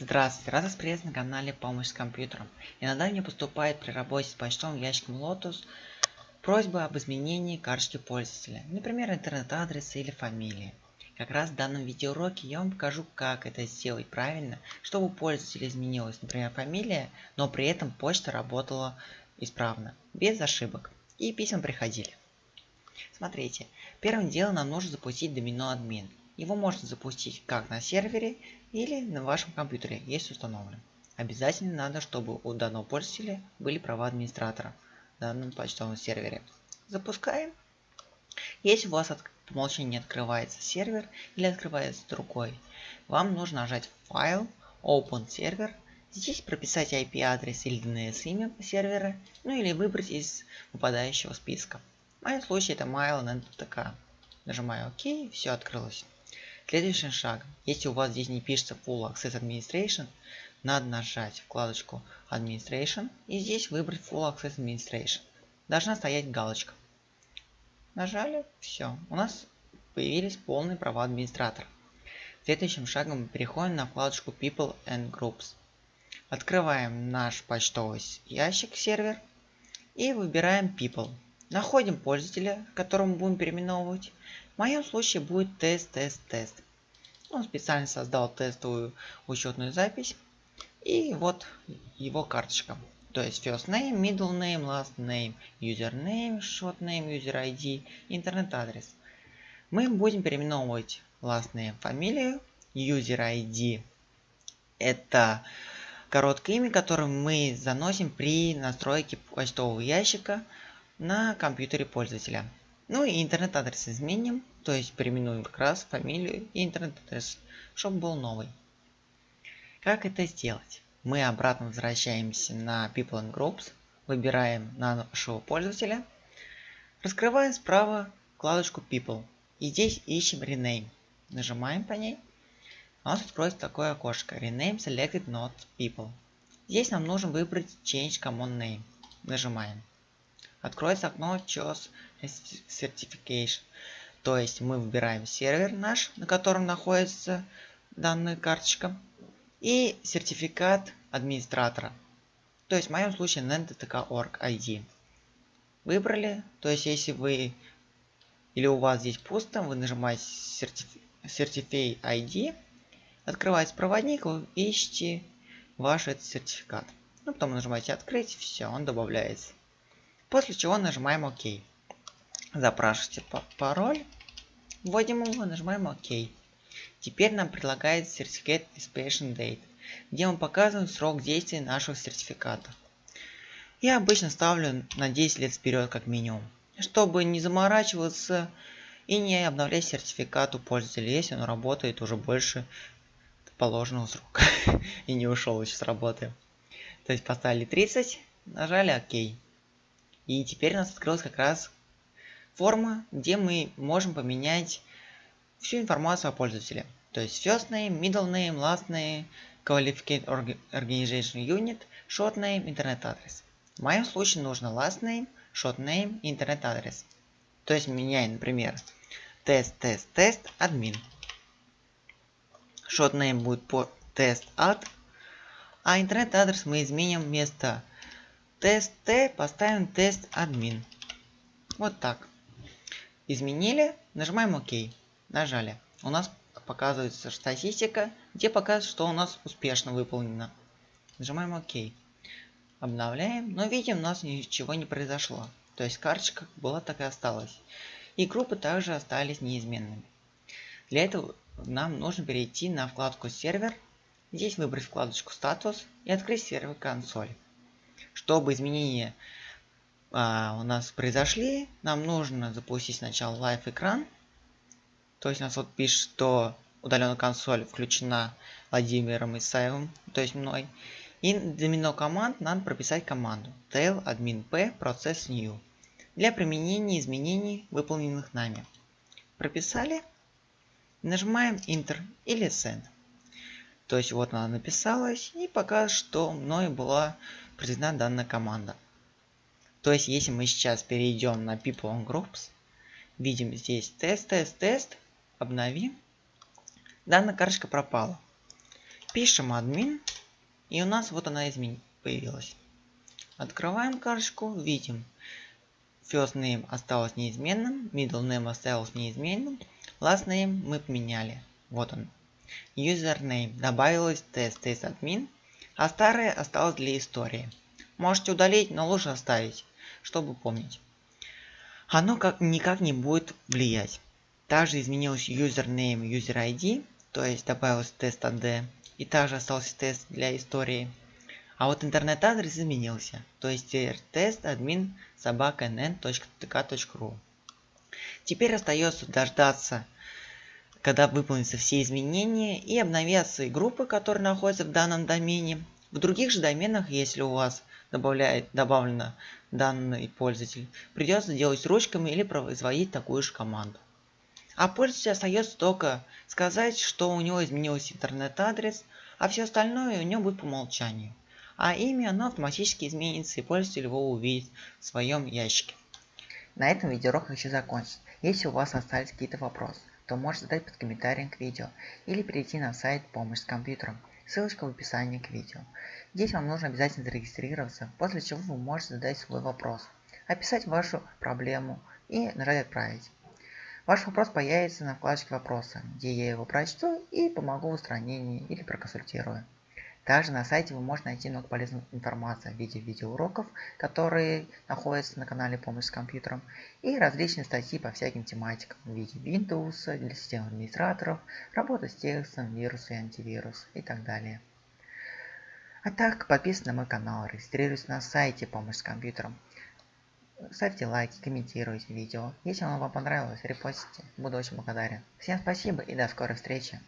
Здравствуйте, рад вас приветствовать на канале Помощь с компьютером. Иногда мне поступает при работе с почтовым ящиком Lotus просьба об изменении карточки пользователя, например, интернет-адреса или фамилии. Как раз в данном видеоуроке я вам покажу, как это сделать правильно, чтобы у пользователя изменилась, например, фамилия, но при этом почта работала исправно, без ошибок, и письма приходили. Смотрите, первым делом нам нужно запустить домино админ. Его можно запустить как на сервере или на вашем компьютере, есть установлен. Обязательно надо, чтобы у данного пользователя были права администратора в данном почтовом сервере. Запускаем. Если у вас от, по умолчанию не открывается сервер или открывается другой, вам нужно нажать файл, Open Server, здесь прописать IP-адрес или DNS-имя сервера, ну или выбрать из выпадающего списка. В моем случае это MyLNTK. Нажимаю ОК, все открылось. Следующий шаг. Если у вас здесь не пишется Full Access Administration, надо нажать вкладочку Administration и здесь выбрать Full Access Administration. Должна стоять галочка. Нажали, все. У нас появились полные права администратора. Следующим шагом мы переходим на вкладочку People and Groups. Открываем наш почтовый ящик сервер и выбираем People. Находим пользователя, которому будем переименовывать. В моем случае будет тест, тест, тест. Он специально создал тестовую учетную запись. И вот его карточка. То есть first name, middle name, last name, username, short name, user ID, интернет адрес. Мы будем переименовывать last name фамилию, user ID это короткое имя, которое мы заносим при настройке почтового ящика на компьютере пользователя. Ну и интернет-адрес изменим, то есть переименуем как раз фамилию и интернет-адрес, чтобы был новый. Как это сделать? Мы обратно возвращаемся на People and Groups, выбираем нашего пользователя, раскрываем справа вкладочку People и здесь ищем Rename. Нажимаем по ней, у нас откроется такое окошко Rename Selected Not People. Здесь нам нужно выбрать Change Common Name. Нажимаем. Откроется окно Choose Certification. То есть мы выбираем сервер наш, на котором находится данная карточка. И сертификат администратора. То есть в моем случае nentdk.org ID. Выбрали. То есть если вы или у вас здесь пусто, вы нажимаете Certify ID. Открывается проводник, вы ищете ваш этот сертификат. Ну, потом нажимаете открыть, все, он добавляется. После чего нажимаем ОК. Запрашиваете пароль. Вводим его, нажимаем ОК. Теперь нам предлагает сертификат Expiration Date, где мы показываем срок действия нашего сертификата. Я обычно ставлю на 10 лет вперед как минимум, чтобы не заморачиваться и не обновлять сертификат у пользователя, если он работает уже больше положенного срока и не ушел еще с работы. То есть поставили 30, нажали ОК. И теперь у нас открылась как раз форма, где мы можем поменять всю информацию о пользователе. То есть first name, middle name, last name, qualified organization unit, short name, интернет адрес. В моем случае нужно last name, short name и интернет адрес. То есть меняем, например, тест, тест, тест, админ. Short name будет по тест ад, а интернет адрес мы изменим вместо тест Т поставим тест админ. Вот так. Изменили, нажимаем ОК. Нажали. У нас показывается статистика, где показывает, что у нас успешно выполнено. Нажимаем ОК. Обновляем, но видим, у нас ничего не произошло. То есть карточка была так и осталась. И группы также остались неизменными. Для этого нам нужно перейти на вкладку сервер. Здесь выбрать вкладочку статус и открыть сервер консоль. Чтобы изменения а, у нас произошли, нам нужно запустить сначала live экран. То есть у нас вот пишет, что удаленная консоль включена Владимиром Исаевым, то есть мной. И домино команд надо прописать команду tail admin p process new для применения изменений, выполненных нами. Прописали. Нажимаем Enter или Send. То есть вот она написалась и показывает, что мной была произведена данная команда. То есть если мы сейчас перейдем на People on Groups, видим здесь тест, тест, тест, обновим, данная карточка пропала. Пишем админ. И у нас вот она измен... появилась. Открываем карточку, видим. First name осталось неизменным, middle name осталось неизменным, last name мы поменяли. Вот он. Username добавилось тест, тест админ, а старое осталось для истории. Можете удалить, но лучше оставить, чтобы помнить. Оно как, никак не будет влиять. Также изменился username, user ID, то есть добавился тест AD, и также остался тест для истории. А вот интернет-адрес изменился, то есть тест админ собака nn.tk.ru. Теперь остается дождаться, когда выполнятся все изменения и обновятся и группы, которые находятся в данном домене. В других же доменах, если у вас добавляет, добавлено данный пользователь, придется делать ручками или производить такую же команду. А пользователю остается только сказать, что у него изменился интернет-адрес, а все остальное у него будет по умолчанию. А имя оно автоматически изменится и пользователь его увидит в своем ящике. На этом видеоурок хочу закончить. Если у вас остались какие-то вопросы, то можете задать под комментарием к видео или перейти на сайт «Помощь с компьютером». Ссылочка в описании к видео. Здесь вам нужно обязательно зарегистрироваться, после чего вы можете задать свой вопрос, описать вашу проблему и нажать «Отправить». Ваш вопрос появится на вкладочке «Вопросы», где я его прочту и помогу в устранении или проконсультирую. Также на сайте вы можете найти много полезной информации в виде видеоуроков, которые находятся на канале «Помощь с компьютером», и различные статьи по всяким тематикам в виде Windows для систем администраторов, работа с текстом, вирусы и антивирус и так далее. А так, подписывайтесь на мой канал, регистрируйтесь на сайте «Помощь с компьютером». Ставьте лайки, комментируйте видео. Если оно вам понравилось, репостите. Буду очень благодарен. Всем спасибо и до скорой встречи.